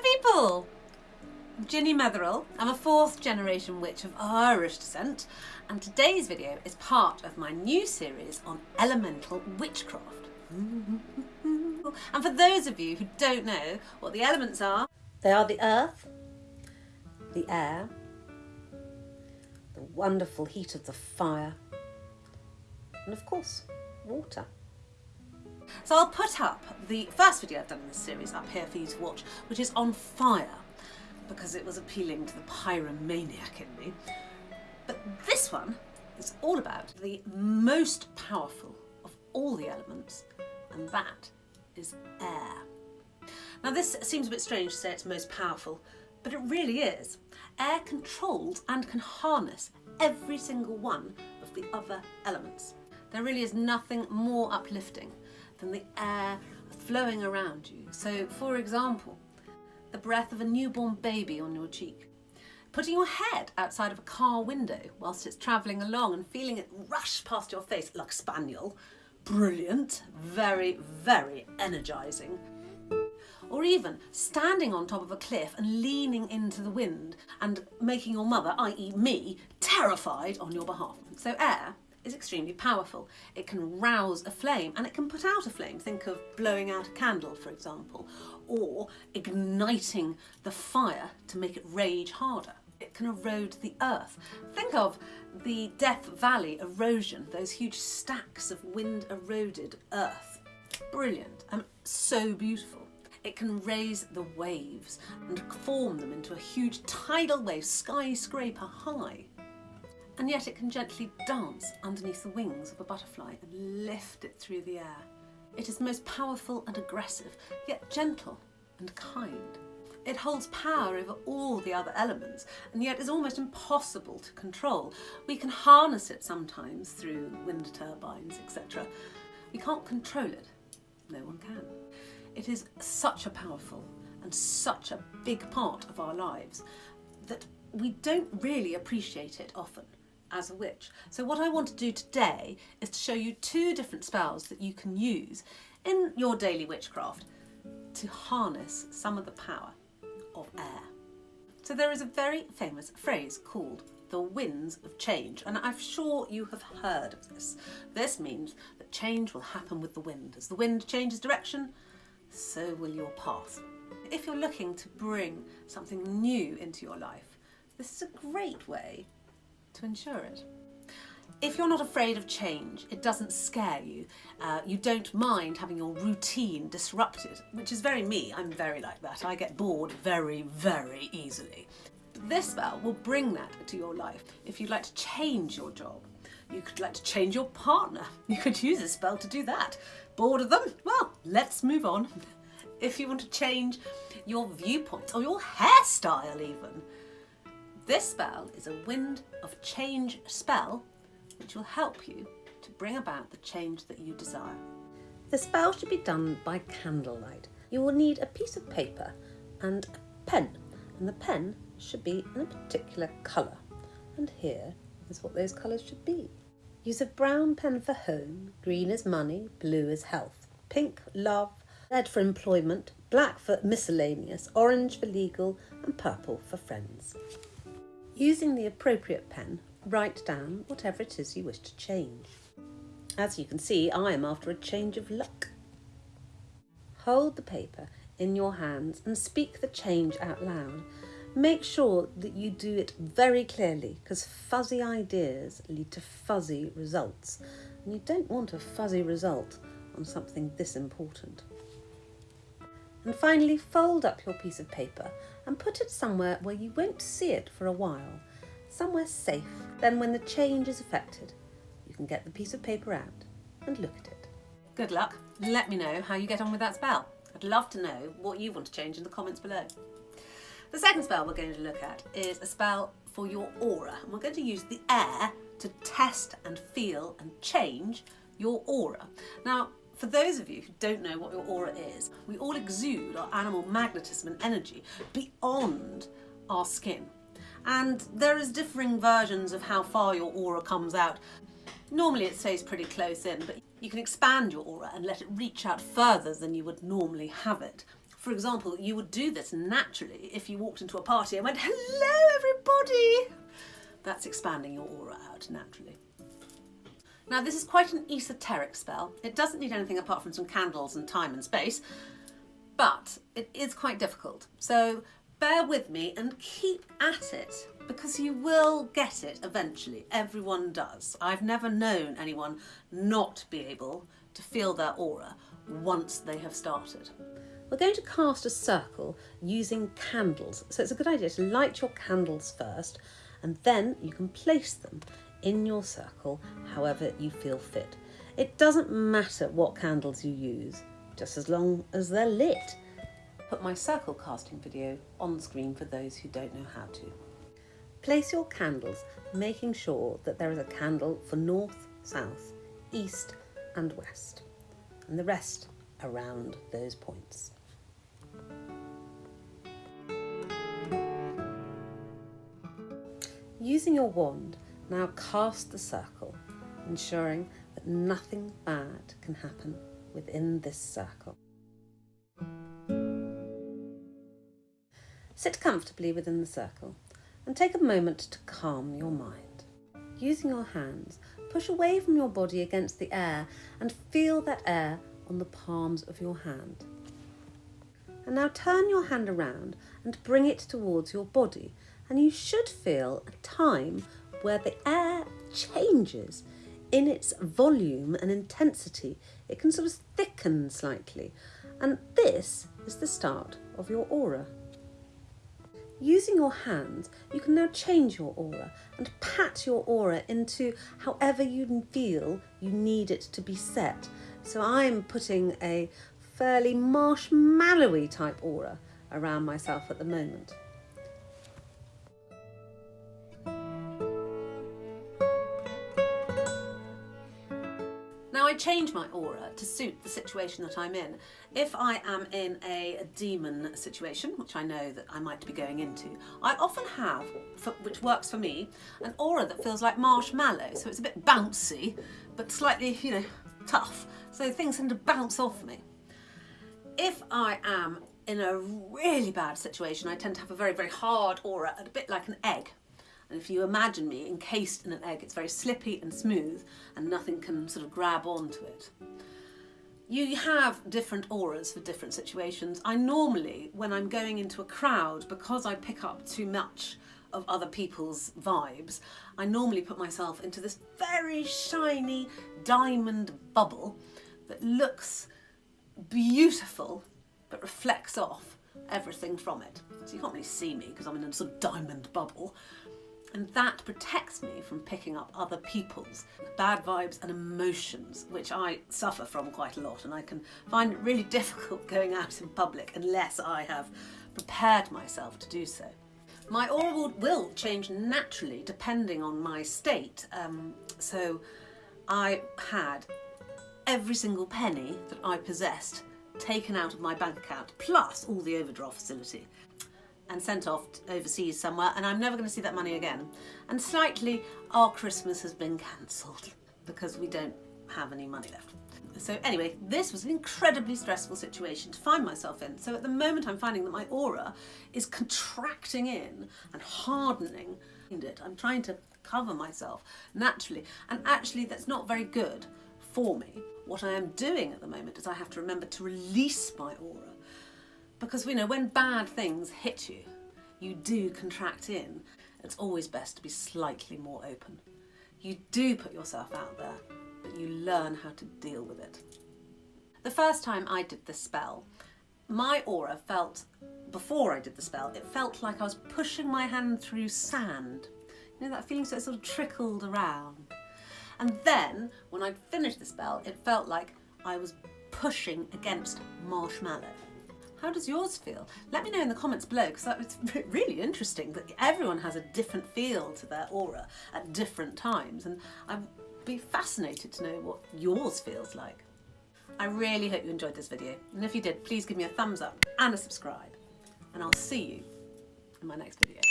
Hello people! Ginny Metherill. I'm a fourth generation witch of Irish descent and today's video is part of my new series on elemental witchcraft. And for those of you who don't know what the elements are, they are the earth, the air, the wonderful heat of the fire, and of course, water. So I'll put up the first video I've done in this series up here for you to watch, which is on fire, because it was appealing to the pyromaniac in me. But this one is all about the most powerful of all the elements, and that is air. Now this seems a bit strange to say it's most powerful, but it really is. Air controls and can harness every single one of the other elements. There really is nothing more uplifting than the air flowing around you. So, for example, the breath of a newborn baby on your cheek. Putting your head outside of a car window whilst it's travelling along and feeling it rush past your face like a spaniel. Brilliant, very, very energising. Or even standing on top of a cliff and leaning into the wind and making your mother, i.e. me, terrified on your behalf. So air is extremely powerful. It can rouse a flame and it can put out a flame. Think of blowing out a candle, for example, or igniting the fire to make it rage harder. It can erode the earth. Think of the Death Valley erosion, those huge stacks of wind eroded earth. Brilliant and so beautiful. It can raise the waves and form them into a huge tidal wave skyscraper high and yet it can gently dance underneath the wings of a butterfly and lift it through the air. It is most powerful and aggressive, yet gentle and kind. It holds power over all the other elements and yet is almost impossible to control. We can harness it sometimes through wind turbines, etc. We can't control it. No one can. It is such a powerful and such a big part of our lives that we don't really appreciate it often as a witch. So what I want to do today is to show you two different spells that you can use in your daily witchcraft to harness some of the power of air. So there is a very famous phrase called the winds of change and I'm sure you have heard of this. This means that change will happen with the wind. As the wind changes direction, so will your path. If you're looking to bring something new into your life, this is a great way to ensure it. If you're not afraid of change, it doesn't scare you, uh, you don't mind having your routine disrupted, which is very me, I'm very like that. I get bored very, very easily. This spell will bring that to your life. If you'd like to change your job, you could like to change your partner. You could use this spell to do that. Bored of them? Well, let's move on. If you want to change your viewpoint or your hairstyle even, this spell is a wind of change spell which will help you to bring about the change that you desire. The spell should be done by candlelight. You will need a piece of paper and a pen and the pen should be in a particular colour and here is what those colours should be. Use a brown pen for home, green is money, blue is health, pink love, red for employment, black for miscellaneous, orange for legal and purple for friends. Using the appropriate pen, write down whatever it is you wish to change. As you can see, I am after a change of luck. Hold the paper in your hands and speak the change out loud. Make sure that you do it very clearly because fuzzy ideas lead to fuzzy results and you don't want a fuzzy result on something this important. And finally, fold up your piece of paper and put it somewhere where you won't see it for a while, somewhere safe. Then when the change is effected, you can get the piece of paper out and look at it. Good luck. Let me know how you get on with that spell. I'd love to know what you want to change in the comments below. The second spell we're going to look at is a spell for your aura. And we're going to use the air to test and feel and change your aura. Now, for those of you who don't know what your aura is, we all exude our animal magnetism and energy beyond our skin. And there is differing versions of how far your aura comes out. Normally it stays pretty close in, but you can expand your aura and let it reach out further than you would normally have it. For example, you would do this naturally if you walked into a party and went, hello everybody. That's expanding your aura out naturally. Now this is quite an esoteric spell. It doesn't need anything apart from some candles and time and space, but it is quite difficult. So bear with me and keep at it because you will get it eventually. Everyone does. I've never known anyone not be able to feel their aura once they have started. We're going to cast a circle using candles. So it's a good idea to light your candles first and then you can place them in your circle however you feel fit. It doesn't matter what candles you use, just as long as they're lit. Put my circle casting video on screen for those who don't know how to. Place your candles, making sure that there is a candle for north, south, east and west, and the rest around those points. Using your wand, now cast the circle, ensuring that nothing bad can happen within this circle. Sit comfortably within the circle and take a moment to calm your mind. Using your hands, push away from your body against the air and feel that air on the palms of your hand. And now turn your hand around and bring it towards your body and you should feel a time where the air changes in its volume and intensity. It can sort of thicken slightly. And this is the start of your aura. Using your hands, you can now change your aura and pat your aura into however you feel you need it to be set. So I'm putting a fairly marshmallowy type aura around myself at the moment. I change my aura to suit the situation that I'm in. If I am in a demon situation, which I know that I might be going into, I often have, which works for me, an aura that feels like marshmallow. So it's a bit bouncy, but slightly, you know, tough. So things tend to bounce off me. If I am in a really bad situation, I tend to have a very, very hard aura, a bit like an egg. And if you imagine me encased in an egg, it's very slippy and smooth and nothing can sort of grab onto it. You have different auras for different situations. I normally, when I'm going into a crowd, because I pick up too much of other people's vibes, I normally put myself into this very shiny diamond bubble that looks beautiful but reflects off everything from it. So you can't really see me because I'm in a sort of diamond bubble, and that protects me from picking up other people's bad vibes and emotions, which I suffer from quite a lot. And I can find it really difficult going out in public unless I have prepared myself to do so. My aura will change naturally depending on my state. Um, so I had every single penny that I possessed taken out of my bank account, plus all the overdraft facility and sent off overseas somewhere and I'm never going to see that money again. And slightly our Christmas has been cancelled because we don't have any money left. So anyway, this was an incredibly stressful situation to find myself in. So at the moment I'm finding that my aura is contracting in and hardening. I'm trying to cover myself naturally and actually that's not very good for me. What I am doing at the moment is I have to remember to release my aura because we know when bad things hit you, you do contract in. It's always best to be slightly more open. You do put yourself out there, but you learn how to deal with it. The first time I did this spell, my aura felt, before I did the spell, it felt like I was pushing my hand through sand. You know that feeling so it sort of trickled around. And then, when I'd finished the spell, it felt like I was pushing against marshmallow. How does yours feel? Let me know in the comments below because that was really interesting that everyone has a different feel to their aura at different times and I'd be fascinated to know what yours feels like. I really hope you enjoyed this video and if you did please give me a thumbs up and a subscribe and I'll see you in my next video.